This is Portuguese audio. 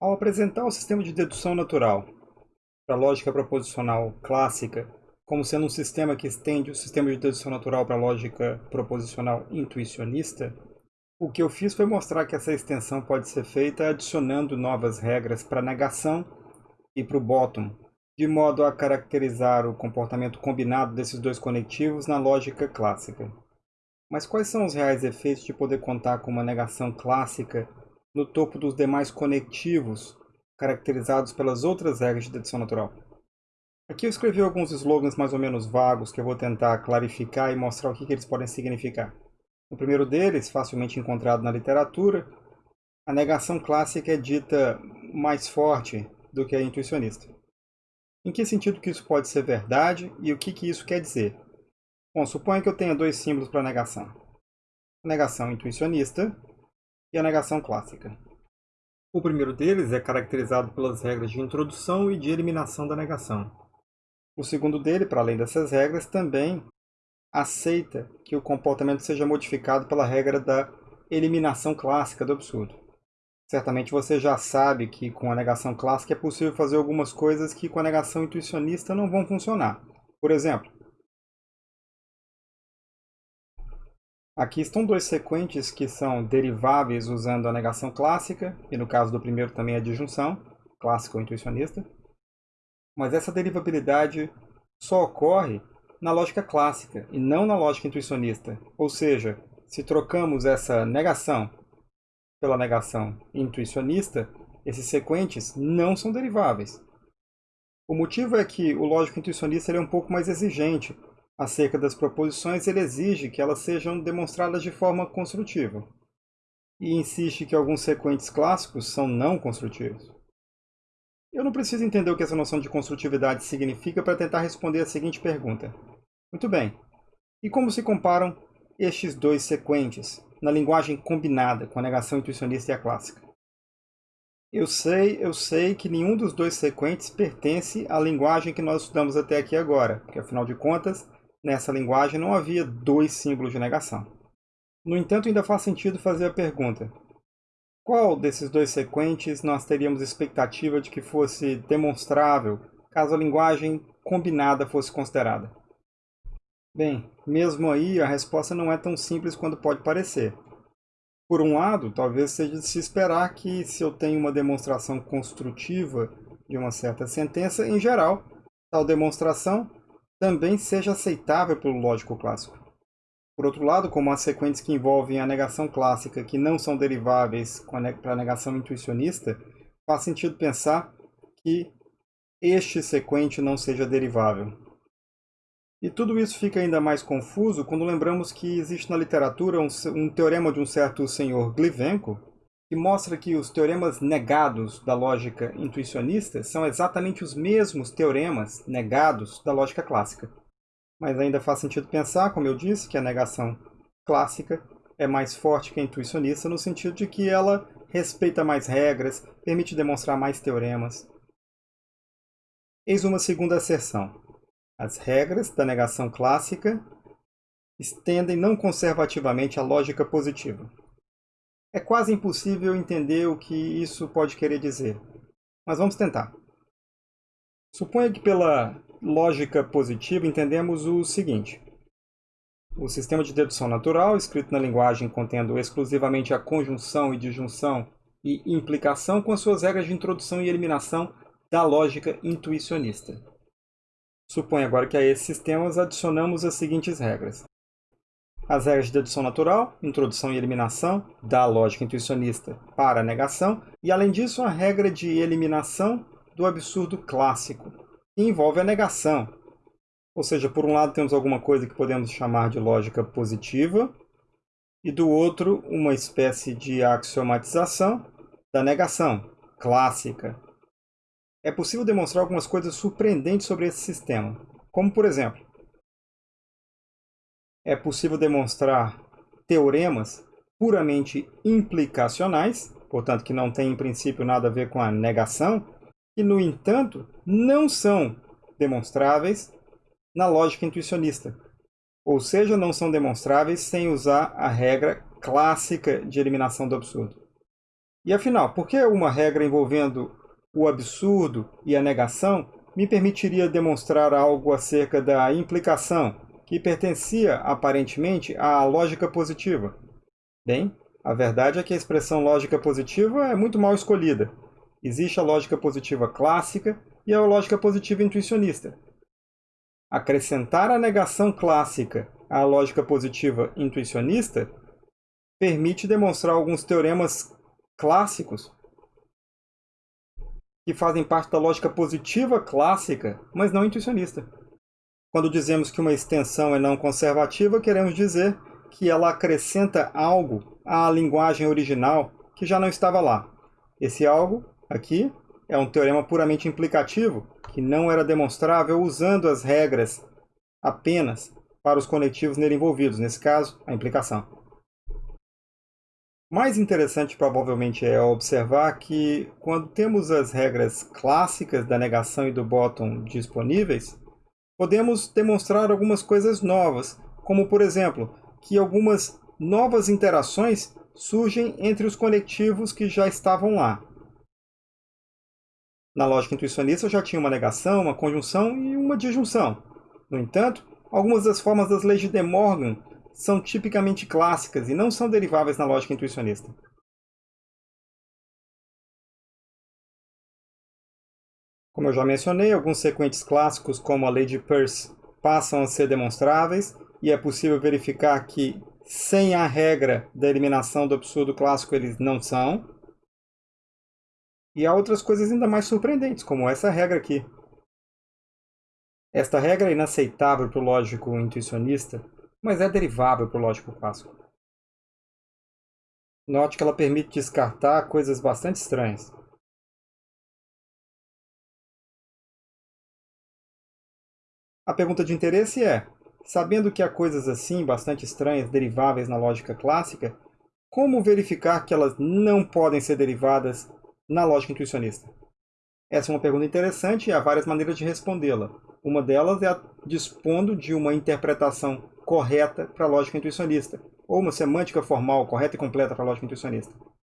Ao apresentar o sistema de dedução natural para a lógica proposicional clássica como sendo um sistema que estende o sistema de dedução natural para a lógica proposicional intuicionista, o que eu fiz foi mostrar que essa extensão pode ser feita adicionando novas regras para a negação e para o bottom, de modo a caracterizar o comportamento combinado desses dois conectivos na lógica clássica. Mas quais são os reais efeitos de poder contar com uma negação clássica no topo dos demais conectivos caracterizados pelas outras regras de dedução natural? Aqui eu escrevi alguns slogans mais ou menos vagos que eu vou tentar clarificar e mostrar o que, que eles podem significar. O primeiro deles, facilmente encontrado na literatura, a negação clássica é dita mais forte do que a intuicionista. Em que sentido que isso pode ser verdade e o que, que isso quer dizer? Bom, suponha que eu tenha dois símbolos para negação. A negação intuicionista e a negação clássica. O primeiro deles é caracterizado pelas regras de introdução e de eliminação da negação. O segundo dele, para além dessas regras, também aceita que o comportamento seja modificado pela regra da eliminação clássica do absurdo. Certamente você já sabe que com a negação clássica é possível fazer algumas coisas que com a negação intuicionista não vão funcionar. Por exemplo, aqui estão dois sequentes que são deriváveis usando a negação clássica, e no caso do primeiro também a disjunção, clássica ou intuicionista. Mas essa derivabilidade só ocorre na lógica clássica e não na lógica intuicionista. Ou seja, se trocamos essa negação pela negação intuicionista, esses sequentes não são deriváveis. O motivo é que o lógico intuicionista é um pouco mais exigente acerca das proposições, ele exige que elas sejam demonstradas de forma construtiva e insiste que alguns sequentes clássicos são não construtivos. Eu não preciso entender o que essa noção de construtividade significa para tentar responder a seguinte pergunta. Muito bem. E como se comparam estes dois sequentes na linguagem combinada com a negação intuicionista e a clássica? Eu sei, eu sei que nenhum dos dois sequentes pertence à linguagem que nós estudamos até aqui agora, porque afinal de contas, nessa linguagem não havia dois símbolos de negação. No entanto, ainda faz sentido fazer a pergunta: qual desses dois sequentes nós teríamos expectativa de que fosse demonstrável caso a linguagem combinada fosse considerada? Bem, mesmo aí a resposta não é tão simples quanto pode parecer. Por um lado, talvez seja de se esperar que se eu tenho uma demonstração construtiva de uma certa sentença, em geral, tal demonstração também seja aceitável pelo lógico clássico. Por outro lado, como há sequentes que envolvem a negação clássica que não são deriváveis para a negação intuicionista, faz sentido pensar que este sequente não seja derivável. E tudo isso fica ainda mais confuso quando lembramos que existe na literatura um, um teorema de um certo senhor Glivenko que mostra que os teoremas negados da lógica intuicionista são exatamente os mesmos teoremas negados da lógica clássica. Mas ainda faz sentido pensar, como eu disse, que a negação clássica é mais forte que a intuicionista no sentido de que ela respeita mais regras, permite demonstrar mais teoremas. Eis uma segunda asserção. As regras da negação clássica estendem não conservativamente a lógica positiva. É quase impossível entender o que isso pode querer dizer, mas vamos tentar. Suponha que pela lógica positiva, entendemos o seguinte. O sistema de dedução natural, escrito na linguagem contendo exclusivamente a conjunção e disjunção e implicação com as suas regras de introdução e eliminação da lógica intuicionista. Suponha agora que a esses sistemas adicionamos as seguintes regras. As regras de dedução natural, introdução e eliminação da lógica intuicionista para a negação, e além disso a regra de eliminação do absurdo clássico, envolve a negação. Ou seja, por um lado temos alguma coisa que podemos chamar de lógica positiva, e do outro uma espécie de axiomatização da negação, clássica. É possível demonstrar algumas coisas surpreendentes sobre esse sistema, como por exemplo, é possível demonstrar teoremas puramente implicacionais, portanto que não tem em princípio nada a ver com a negação, e, no entanto, não são demonstráveis na lógica intuicionista. Ou seja, não são demonstráveis sem usar a regra clássica de eliminação do absurdo. E afinal, por que uma regra envolvendo o absurdo e a negação me permitiria demonstrar algo acerca da implicação, que pertencia aparentemente à lógica positiva? Bem, a verdade é que a expressão lógica positiva é muito mal escolhida. Existe a lógica positiva clássica e a lógica positiva intuicionista. Acrescentar a negação clássica à lógica positiva intuicionista permite demonstrar alguns teoremas clássicos que fazem parte da lógica positiva clássica, mas não intuicionista. Quando dizemos que uma extensão é não conservativa, queremos dizer que ela acrescenta algo à linguagem original que já não estava lá. Esse algo, aqui, é um teorema puramente implicativo, que não era demonstrável usando as regras apenas para os conectivos nele envolvidos, nesse caso, a implicação. Mais interessante provavelmente é observar que quando temos as regras clássicas da negação e do bottom disponíveis, podemos demonstrar algumas coisas novas, como por exemplo, que algumas novas interações surgem entre os conectivos que já estavam lá. Na lógica intuicionista já tinha uma negação, uma conjunção e uma disjunção. No entanto, algumas das formas das leis de De Morgan são tipicamente clássicas e não são deriváveis na lógica intuicionista. Como eu já mencionei, alguns sequentes clássicos, como a lei de Peirce, passam a ser demonstráveis, e é possível verificar que, sem a regra da eliminação do absurdo clássico, eles não são. E há outras coisas ainda mais surpreendentes, como essa regra aqui. Esta regra é inaceitável para o lógico intuicionista, mas é derivável para o lógico clássico. Note que ela permite descartar coisas bastante estranhas. A pergunta de interesse é, sabendo que há coisas assim bastante estranhas deriváveis na lógica clássica, como verificar que elas não podem ser derivadas na lógica intuicionista? Essa é uma pergunta interessante e há várias maneiras de respondê-la. Uma delas é dispondo de uma interpretação correta para a lógica intuicionista, ou uma semântica formal correta e completa para a lógica intuicionista.